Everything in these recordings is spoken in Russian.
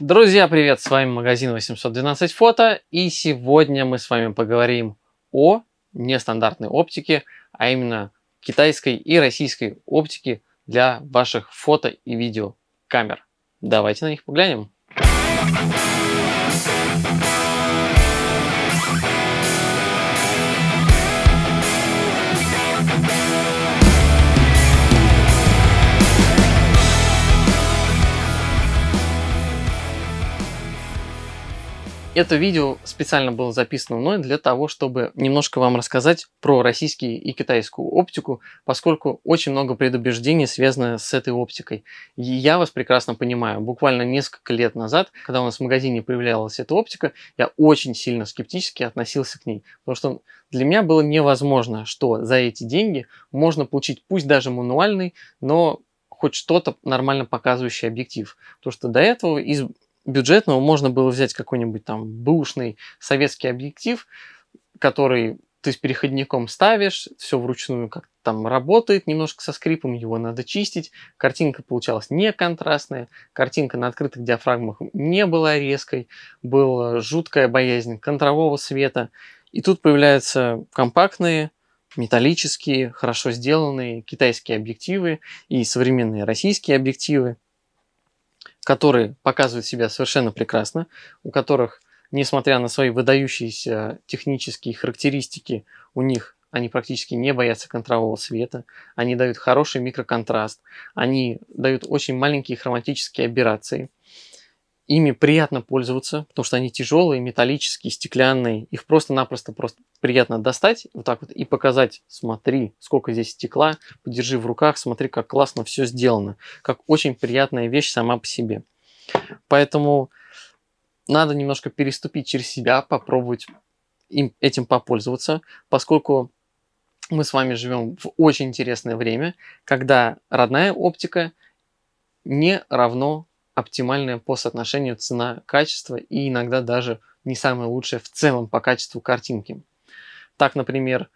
Друзья, привет! С вами магазин 812 фото и сегодня мы с вами поговорим о нестандартной оптике, а именно китайской и российской оптике для ваших фото и видео камер. Давайте на них поглянем. Это видео специально было записано мной для того, чтобы немножко вам рассказать про российскую и китайскую оптику, поскольку очень много предубеждений связано с этой оптикой. И я вас прекрасно понимаю. Буквально несколько лет назад, когда у нас в магазине появлялась эта оптика, я очень сильно скептически относился к ней. Потому что для меня было невозможно, что за эти деньги можно получить, пусть даже мануальный, но хоть что-то нормально показывающий объектив. Потому что до этого из бюджетного можно было взять какой-нибудь там бэушный советский объектив, который ты с переходником ставишь, все вручную как там работает, немножко со скрипом, его надо чистить. Картинка получалась не контрастная, картинка на открытых диафрагмах не была резкой, была жуткая боязнь контрового света. И тут появляются компактные, металлические, хорошо сделанные китайские объективы и современные российские объективы которые показывают себя совершенно прекрасно, у которых, несмотря на свои выдающиеся технические характеристики, у них они практически не боятся контрового света, они дают хороший микроконтраст, они дают очень маленькие хроматические аберрации, Ими приятно пользоваться, потому что они тяжелые, металлические, стеклянные. Их просто-напросто просто приятно достать вот так вот и показать. Смотри, сколько здесь стекла, подержи в руках, смотри, как классно все сделано. Как очень приятная вещь сама по себе. Поэтому надо немножко переступить через себя, попробовать им, этим попользоваться, поскольку мы с вами живем в очень интересное время, когда родная оптика не равно оптимальная по соотношению цена-качество и иногда даже не самая лучшая в целом по качеству картинки. Так, например,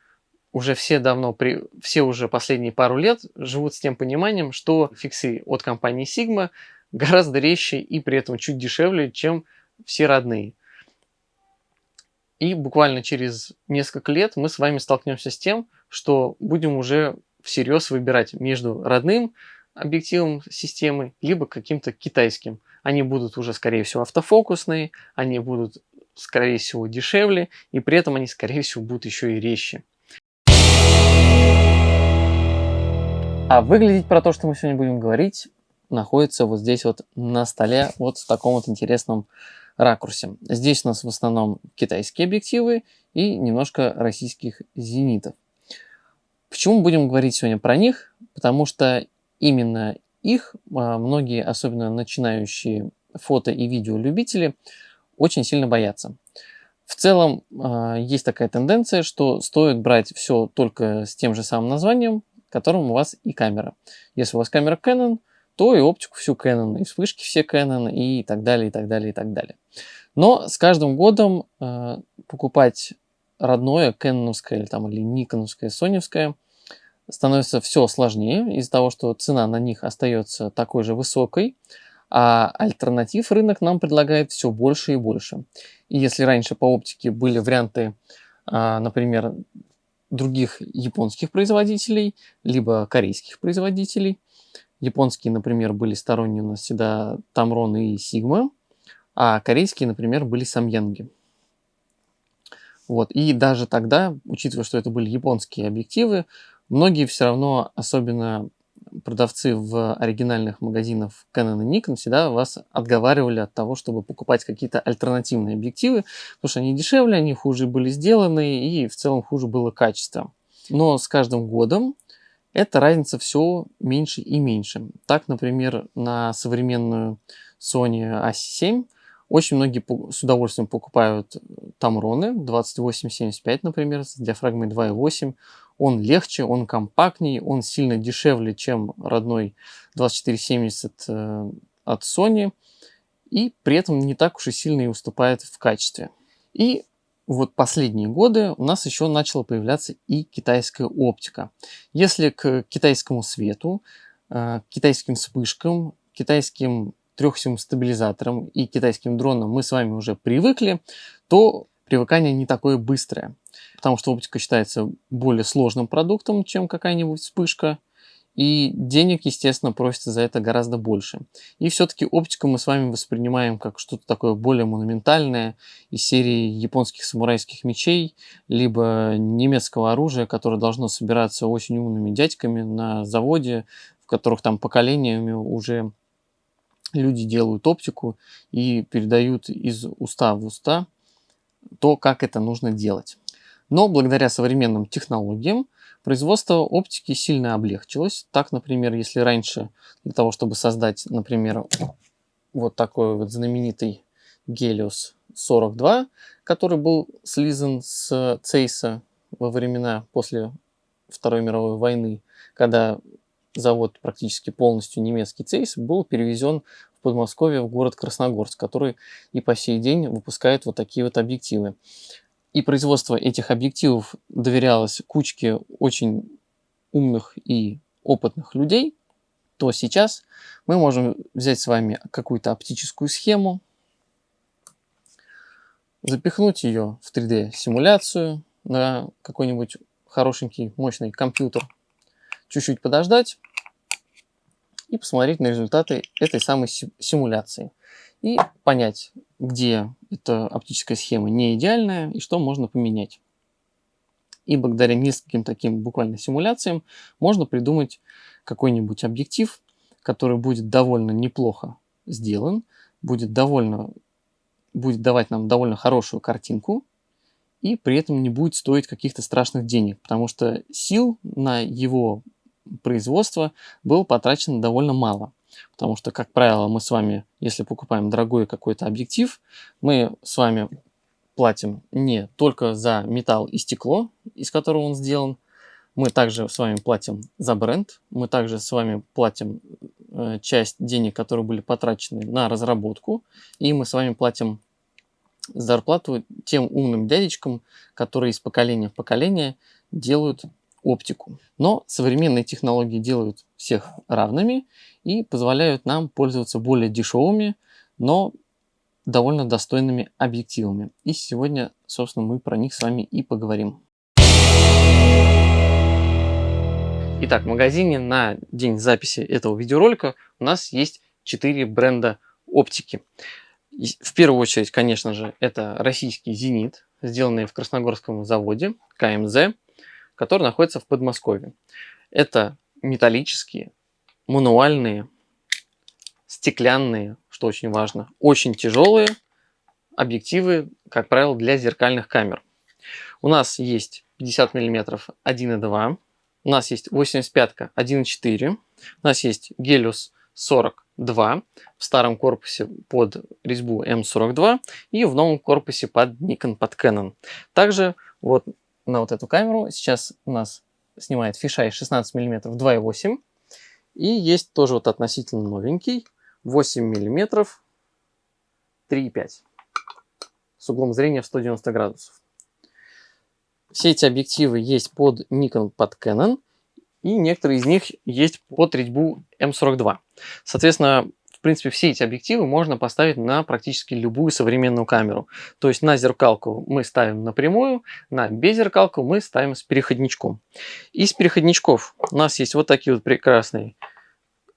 уже все давно, при, все уже последние пару лет живут с тем пониманием, что фиксы от компании Sigma гораздо резче и при этом чуть дешевле, чем все родные. И буквально через несколько лет мы с вами столкнемся с тем, что будем уже всерьез выбирать между родным объективом системы, либо каким-то китайским. Они будут уже, скорее всего, автофокусные, они будут, скорее всего, дешевле, и при этом они, скорее всего, будут еще и резче. А выглядеть про то, что мы сегодня будем говорить, находится вот здесь вот на столе, вот в таком вот интересном ракурсе. Здесь у нас в основном китайские объективы и немножко российских зенитов. Почему будем говорить сегодня про них? Потому что именно их а, многие, особенно начинающие фото и видео любители, очень сильно боятся. В целом а, есть такая тенденция, что стоит брать все только с тем же самым названием, которым у вас и камера. Если у вас камера Canon, то и оптику всю Canon, и вспышки все Canon, и так далее, и так далее, и так далее. Но с каждым годом э, покупать родное, кэноновское или, там, или никоновское, соневское – становится все сложнее из-за того, что цена на них остается такой же высокой, а альтернатив рынок нам предлагает все больше и больше. И если раньше по оптике были варианты, а, например, других японских производителей, либо корейских производителей, японские, например, были сторонние у нас всегда Tamron и Sigma, а корейские, например, были Samyang. Вот. И даже тогда, учитывая, что это были японские объективы, Многие все равно, особенно продавцы в оригинальных магазинах Canon и Nikon, всегда вас отговаривали от того, чтобы покупать какие-то альтернативные объективы, потому что они дешевле, они хуже были сделаны и в целом хуже было качество. Но с каждым годом эта разница все меньше и меньше. Так, например, на современную Sony A7 очень многие с удовольствием покупают Tamron 2875, например, с диафрагмой 2.8. Он легче, он компактнее, он сильно дешевле, чем родной 2470 э, от Sony. И при этом не так уж и сильно и уступает в качестве. И вот последние годы у нас еще начала появляться и китайская оптика. Если к китайскому свету, э, китайским вспышкам, китайским трехосевым стабилизаторам и китайским дронам мы с вами уже привыкли, то привыкание не такое быстрое, потому что оптика считается более сложным продуктом, чем какая-нибудь вспышка, и денег, естественно, просится за это гораздо больше. И все-таки оптику мы с вами воспринимаем как что-то такое более монументальное из серии японских самурайских мечей, либо немецкого оружия, которое должно собираться очень умными дядьками на заводе, в которых там поколениями уже люди делают оптику и передают из уста в уста то, как это нужно делать. Но благодаря современным технологиям производство оптики сильно облегчилось. Так, например, если раньше для того, чтобы создать, например, вот такой вот знаменитый Helios 42, который был слизан с Цейса во времена после Второй мировой войны, когда завод практически полностью немецкий Цейс был перевезен Подмосковье в город Красногорск, который и по сей день выпускает вот такие вот объективы. И производство этих объективов доверялось кучке очень умных и опытных людей, то сейчас мы можем взять с вами какую-то оптическую схему, запихнуть ее в 3D-симуляцию на какой-нибудь хорошенький, мощный компьютер, чуть-чуть подождать и посмотреть на результаты этой самой симуляции и понять, где эта оптическая схема не идеальная и что можно поменять. И благодаря нескольким таким буквально симуляциям можно придумать какой-нибудь объектив, который будет довольно неплохо сделан, будет, довольно, будет давать нам довольно хорошую картинку, и при этом не будет стоить каких-то страшных денег, потому что сил на его производство было потрачено довольно мало. Потому что, как правило, мы с вами, если покупаем дорогой какой-то объектив, мы с вами платим не только за металл и стекло, из которого он сделан, мы также с вами платим за бренд, мы также с вами платим э, часть денег, которые были потрачены на разработку, и мы с вами платим зарплату тем умным дядечкам, которые из поколения в поколение делают оптику. Но современные технологии делают всех равными и позволяют нам пользоваться более дешевыми, но довольно достойными объективами. И сегодня, собственно, мы про них с вами и поговорим. Итак, в магазине на день записи этого видеоролика у нас есть 4 бренда оптики. В первую очередь, конечно же, это российский «Зенит», сделанный в Красногорском заводе КМЗ который находится в Подмосковье. Это металлические, мануальные, стеклянные, что очень важно, очень тяжелые объективы, как правило, для зеркальных камер. У нас есть 50 мм 1.2, у нас есть 85 1.4, у нас есть Gelius 42 в старом корпусе под резьбу M42 и в новом корпусе под Nikon, под Canon. Также вот на вот эту камеру. Сейчас у нас снимает фишай 16 мм 2.8. И есть тоже вот относительно новенький 8 мм 3.5 с углом зрения в 190 градусов. Все эти объективы есть под Nikon, под Canon, и некоторые из них есть под резьбу M42. Соответственно, принципе, все эти объективы можно поставить на практически любую современную камеру. То есть на зеркалку мы ставим напрямую, на беззеркалку мы ставим с переходничком. Из переходничков у нас есть вот такие вот прекрасные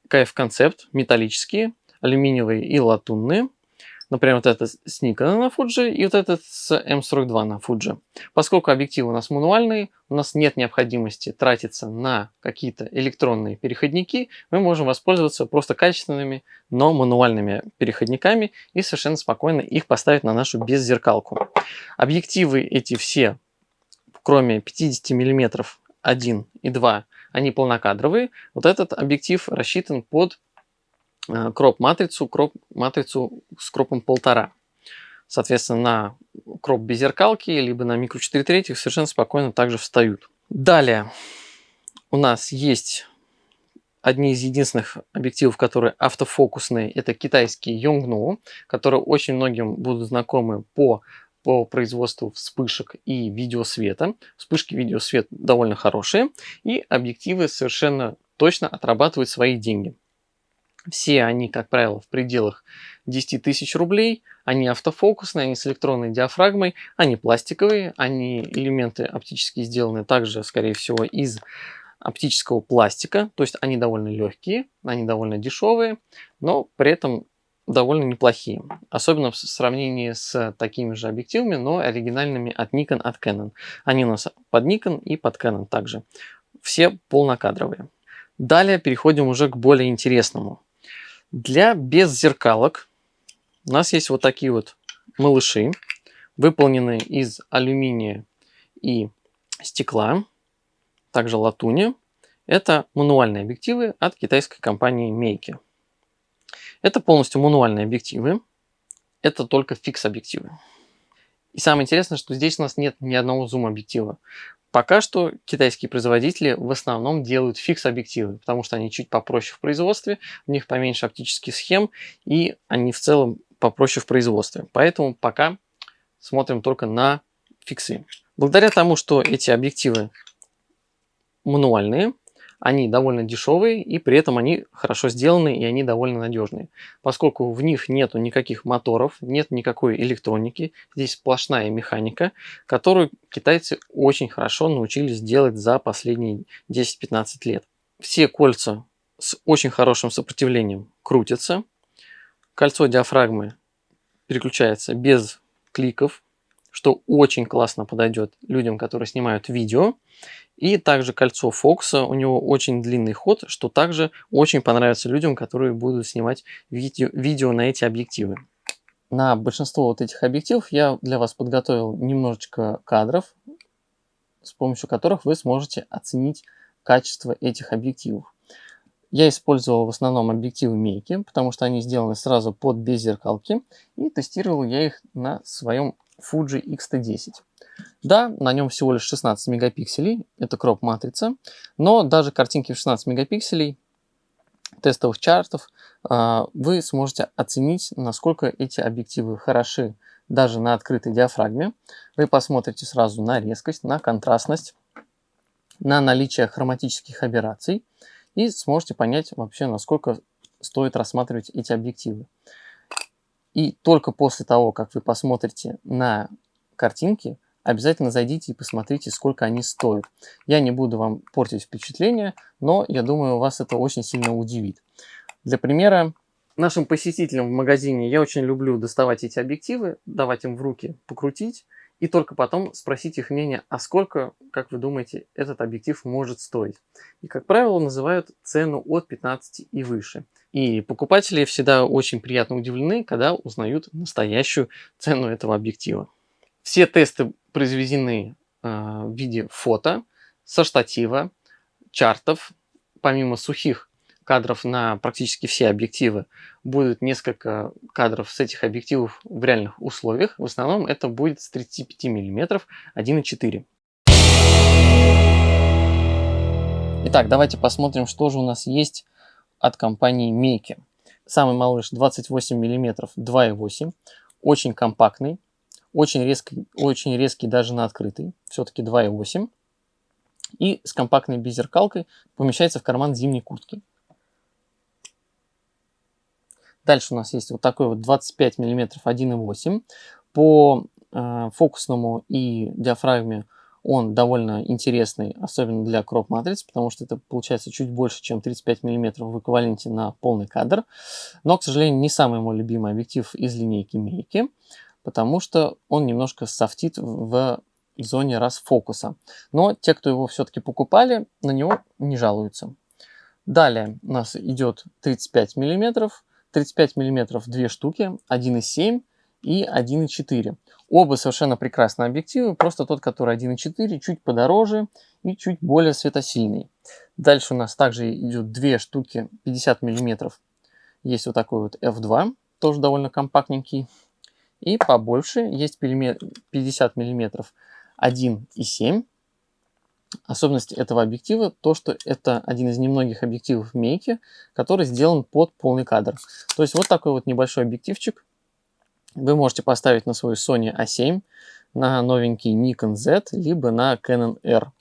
KF-концепт, металлические, алюминиевые и латунные. Например, вот этот с Nikon на Fuji и вот этот с M42 на Fuji. Поскольку объективы у нас мануальные, у нас нет необходимости тратиться на какие-то электронные переходники, мы можем воспользоваться просто качественными, но мануальными переходниками и совершенно спокойно их поставить на нашу беззеркалку. Объективы эти все, кроме 50 мм 1 и 2, они полнокадровые. Вот этот объектив рассчитан под кроп-матрицу, кроп-матрицу с кропом полтора. Соответственно, на кроп без зеркалки, либо на микро 4 третьих совершенно спокойно также встают. Далее у нас есть одни из единственных объективов, которые автофокусные. Это китайский Yongnuo, которые очень многим будут знакомы по, по производству вспышек и видеосвета. Вспышки видеосвет довольно хорошие, и объективы совершенно точно отрабатывают свои деньги. Все они, как правило, в пределах 10 тысяч рублей. Они автофокусные, они с электронной диафрагмой, они пластиковые, они элементы оптически сделаны также, скорее всего, из оптического пластика. То есть они довольно легкие, они довольно дешевые, но при этом довольно неплохие. Особенно в сравнении с такими же объективами, но оригинальными от Nikon, от Canon. Они у нас под Nikon и под Canon также. Все полнокадровые. Далее переходим уже к более интересному. Для беззеркалок у нас есть вот такие вот малыши, выполненные из алюминия и стекла, также латуни. Это мануальные объективы от китайской компании Meike. Это полностью мануальные объективы. Это только фикс-объективы. И самое интересное, что здесь у нас нет ни одного зум-объектива. Пока что китайские производители в основном делают фикс-объективы, потому что они чуть попроще в производстве, у них поменьше оптических схем, и они в целом попроще в производстве. Поэтому пока смотрим только на фиксы. Благодаря тому, что эти объективы мануальные, они довольно дешевые и при этом они хорошо сделаны и они довольно надежные. Поскольку в них нету никаких моторов, нет никакой электроники, здесь сплошная механика, которую китайцы очень хорошо научились делать за последние 10-15 лет. Все кольца с очень хорошим сопротивлением крутятся. Кольцо диафрагмы переключается без кликов, что очень классно подойдет людям, которые снимают видео. И также кольцо Фокса, у него очень длинный ход, что также очень понравится людям, которые будут снимать видео, видео на эти объективы. На большинство вот этих объективов я для вас подготовил немножечко кадров, с помощью которых вы сможете оценить качество этих объективов. Я использовал в основном объективы Мейки, потому что они сделаны сразу под беззеркалки, и тестировал я их на своем Fuji X-T10. Да, на нем всего лишь 16 мегапикселей, это кроп-матрица, но даже картинки в 16 мегапикселей тестовых чартов а, вы сможете оценить, насколько эти объективы хороши даже на открытой диафрагме. Вы посмотрите сразу на резкость, на контрастность, на наличие хроматических аберраций и сможете понять вообще, насколько стоит рассматривать эти объективы. И только после того, как вы посмотрите на картинки, обязательно зайдите и посмотрите, сколько они стоят. Я не буду вам портить впечатление, но я думаю, вас это очень сильно удивит. Для примера, нашим посетителям в магазине я очень люблю доставать эти объективы, давать им в руки покрутить, и только потом спросить их мнение, а сколько, как вы думаете, этот объектив может стоить. И, как правило, называют цену от 15 и выше. И покупатели всегда очень приятно удивлены, когда узнают настоящую цену этого объектива. Все тесты произведены э, в виде фото со штатива, чартов, помимо сухих кадров на практически все объективы. Будет несколько кадров с этих объективов в реальных условиях. В основном это будет с 35 мм 1.4. Итак, давайте посмотрим, что же у нас есть от компании Мейки. Самый малыш 28 мм 2.8. Очень компактный. Очень резкий, очень резкий даже на открытый. Все-таки 2.8. И с компактной беззеркалкой помещается в карман зимней куртки. Дальше у нас есть вот такой вот 25 мм 1.8. По э, фокусному и диафрагме он довольно интересный, особенно для кроп матриц, потому что это получается чуть больше, чем 35 мм в эквиваленте на полный кадр. Но, к сожалению, не самый мой любимый объектив из линейки Мейки, потому что он немножко софтит в зоне расфокуса. Но те, кто его все-таки покупали, на него не жалуются. Далее у нас идет 35 миллиметров 35 мм две штуки, 1,7 и 1,4. Оба совершенно прекрасные объективы, просто тот, который 1,4, чуть подороже и чуть более светосильный. Дальше у нас также идет две штуки 50 мм. Есть вот такой вот f2, тоже довольно компактненький. И побольше есть 50 мм 1,7 Особенность этого объектива то, что это один из немногих объективов Мейки, который сделан под полный кадр. То есть вот такой вот небольшой объективчик вы можете поставить на свою Sony A7, на новенький Nikon Z, либо на Canon R.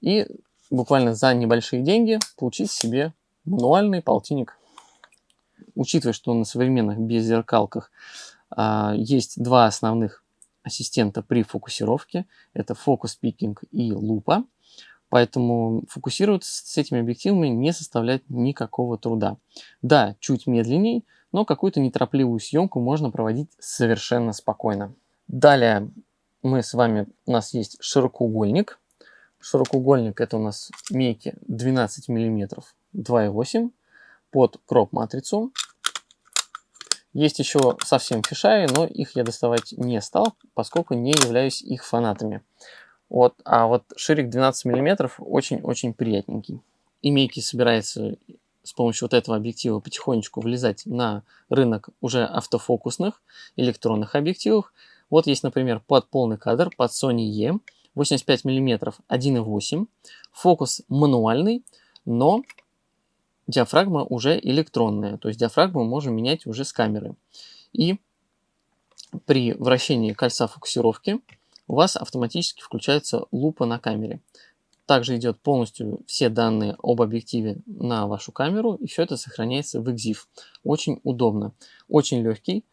И буквально за небольшие деньги получить себе мануальный полтинник. учитывая, что на современных беззеркалках а, есть два основных ассистента при фокусировке. Это фокус пикинг и лупа. Поэтому фокусироваться с этими объективами не составляет никакого труда. Да, чуть медленней, но какую-то неторопливую съемку можно проводить совершенно спокойно. Далее мы с вами, у нас есть широкоугольник. Широкоугольник это у нас мейки 12 мм 2,8 под кроп-матрицу. Есть еще совсем фишаи, но их я доставать не стал, поскольку не являюсь их фанатами. Вот, а вот ширик 12 мм очень-очень приятненький. И Мейки собирается с помощью вот этого объектива потихонечку влезать на рынок уже автофокусных электронных объективов. Вот есть, например, под полный кадр, под Sony E, 85 мм 1.8, фокус мануальный, но диафрагма уже электронная, то есть диафрагму можем менять уже с камеры. И при вращении кольца фокусировки у вас автоматически включается лупа на камере. Также идет полностью все данные об объективе на вашу камеру, и все это сохраняется в EXIF. Очень удобно. Очень легкий,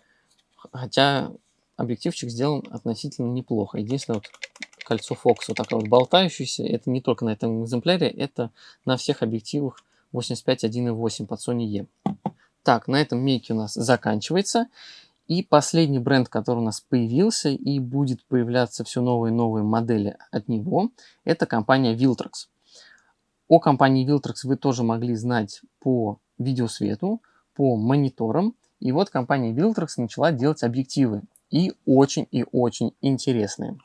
хотя объективчик сделан относительно неплохо. Единственное, вот кольцо фокуса вот такое вот болтающееся, это не только на этом экземпляре, это на всех объективах 85 1.8 под Sony E. Так, на этом мейки у нас заканчивается. И последний бренд, который у нас появился и будет появляться все новые и новые модели от него, это компания Viltrox. О компании Viltrox вы тоже могли знать по видеосвету, по мониторам. И вот компания Viltrox начала делать объективы. И очень и очень интересные.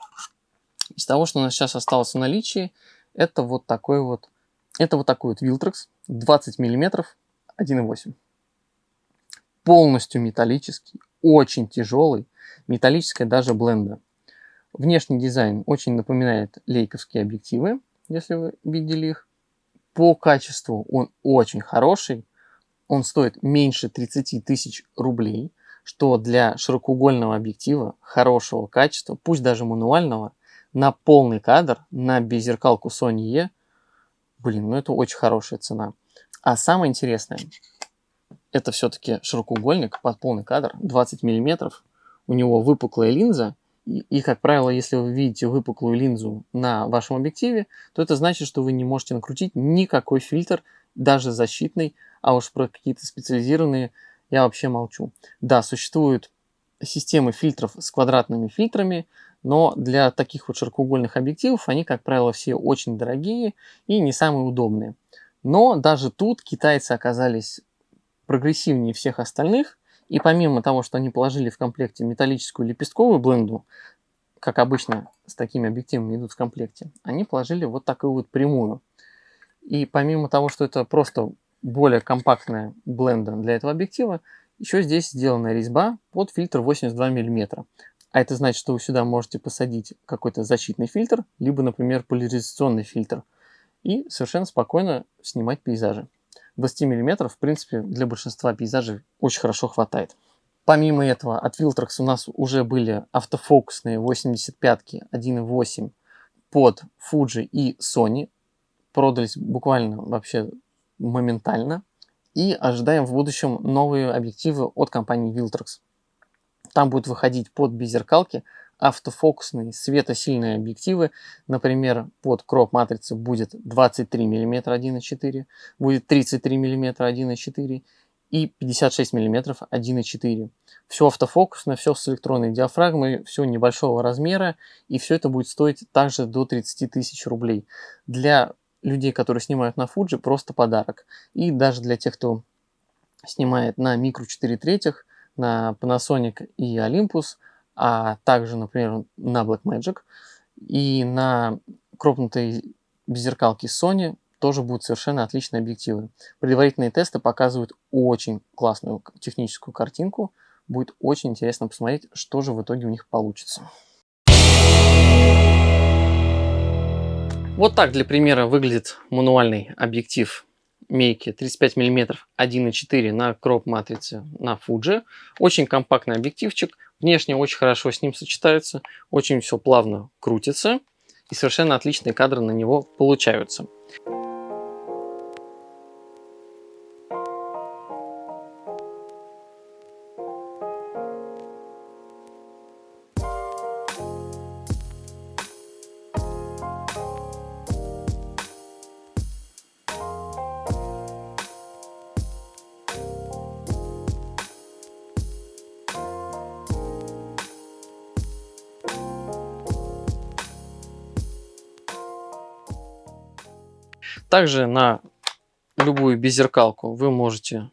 Из того, что у нас сейчас осталось в наличии, это вот такой вот, это вот такой вот Viltrox 20 мм 1.8. Полностью металлический, очень тяжелый, металлическая даже бленда. Внешний дизайн очень напоминает лейковские объективы, если вы видели их. По качеству он очень хороший, он стоит меньше 30 тысяч рублей, что для широкоугольного объектива хорошего качества, пусть даже мануального, на полный кадр, на беззеркалку Sony E, блин, ну это очень хорошая цена. А самое интересное, это все-таки широкоугольник под полный кадр, 20 мм. У него выпуклая линза, и, и, как правило, если вы видите выпуклую линзу на вашем объективе, то это значит, что вы не можете накрутить никакой фильтр, даже защитный, а уж про какие-то специализированные я вообще молчу. Да, существуют системы фильтров с квадратными фильтрами, но для таких вот широкоугольных объективов они, как правило, все очень дорогие и не самые удобные. Но даже тут китайцы оказались прогрессивнее всех остальных, и помимо того, что они положили в комплекте металлическую лепестковую бленду, как обычно с такими объективами идут в комплекте, они положили вот такую вот прямую. И помимо того, что это просто более компактная бленда для этого объектива, еще здесь сделана резьба под фильтр 82 мм. А это значит, что вы сюда можете посадить какой-то защитный фильтр, либо, например, поляризационный фильтр, и совершенно спокойно снимать пейзажи. 20 мм, в принципе, для большинства пейзажей очень хорошо хватает. Помимо этого, от Viltrox у нас уже были автофокусные 85-ки 1.8 под Fuji и Sony. Продались буквально вообще моментально. И ожидаем в будущем новые объективы от компании Viltrox. Там будут выходить под беззеркалки автофокусные светосильные объективы. Например, под кроп матрицы будет 23 мм 1.4, будет 33 мм 1.4 и 56 мм 1.4. Все автофокусное, все с электронной диафрагмой, все небольшого размера, и все это будет стоить также до 30 тысяч рублей. Для людей, которые снимают на Fuji, просто подарок. И даже для тех, кто снимает на микро 4 третьих, на Panasonic и Olympus, а также, например, на Blackmagic и на кропнутой беззеркалке Sony тоже будут совершенно отличные объективы. Предварительные тесты показывают очень классную техническую картинку. Будет очень интересно посмотреть, что же в итоге у них получится. Вот так для примера выглядит мануальный объектив Мейки 35 мм 1.4 на кроп матрице на Fuji. Очень компактный объективчик. Внешне очень хорошо с ним сочетается. Очень все плавно крутится. И совершенно отличные кадры на него получаются. Также на любую беззеркалку вы можете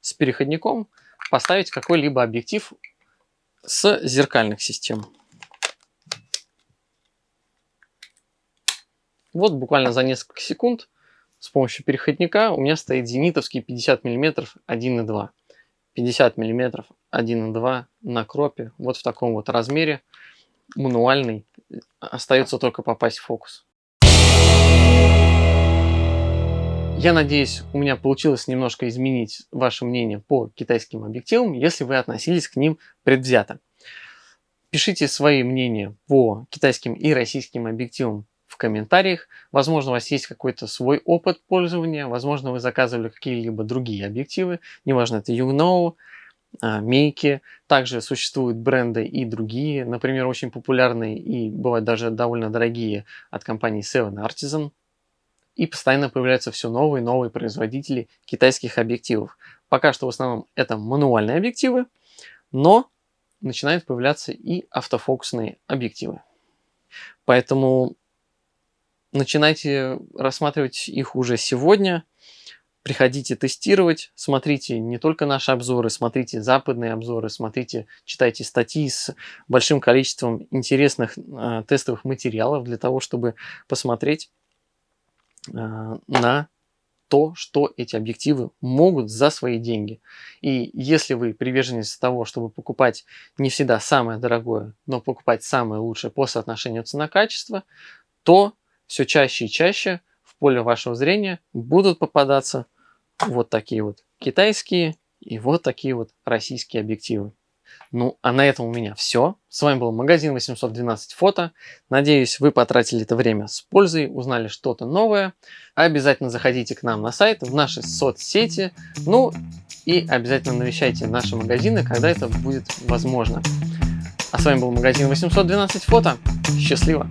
с переходником поставить какой-либо объектив с зеркальных систем. Вот буквально за несколько секунд с помощью переходника у меня стоит зенитовский 50 мм 1.2. 50 мм 1.2 на кропе, вот в таком вот размере, мануальный, остается только попасть в фокус. Я надеюсь, у меня получилось немножко изменить ваше мнение по китайским объективам, если вы относились к ним предвзято. Пишите свои мнения по китайским и российским объективам в комментариях. Возможно, у вас есть какой-то свой опыт пользования, возможно, вы заказывали какие-либо другие объективы, неважно, это Yugno, Мейки. Также существуют бренды и другие, например, очень популярные и бывают даже довольно дорогие от компании Seven Artisan. И постоянно появляются все новые и новые производители китайских объективов. Пока что в основном это мануальные объективы, но начинают появляться и автофокусные объективы. Поэтому начинайте рассматривать их уже сегодня. Приходите тестировать, смотрите не только наши обзоры, смотрите западные обзоры, смотрите, читайте статьи с большим количеством интересных э, тестовых материалов для того, чтобы посмотреть э, на то, что эти объективы могут за свои деньги. И если вы приверженец того, чтобы покупать не всегда самое дорогое, но покупать самое лучшее по соотношению цена-качество, то все чаще и чаще в поле вашего зрения будут попадаться вот такие вот китайские и вот такие вот российские объективы. Ну, а на этом у меня все. С вами был магазин 812 фото. Надеюсь, вы потратили это время с пользой, узнали что-то новое. Обязательно заходите к нам на сайт, в наши соцсети. Ну, и обязательно навещайте наши магазины, когда это будет возможно. А с вами был магазин 812 фото. Счастливо!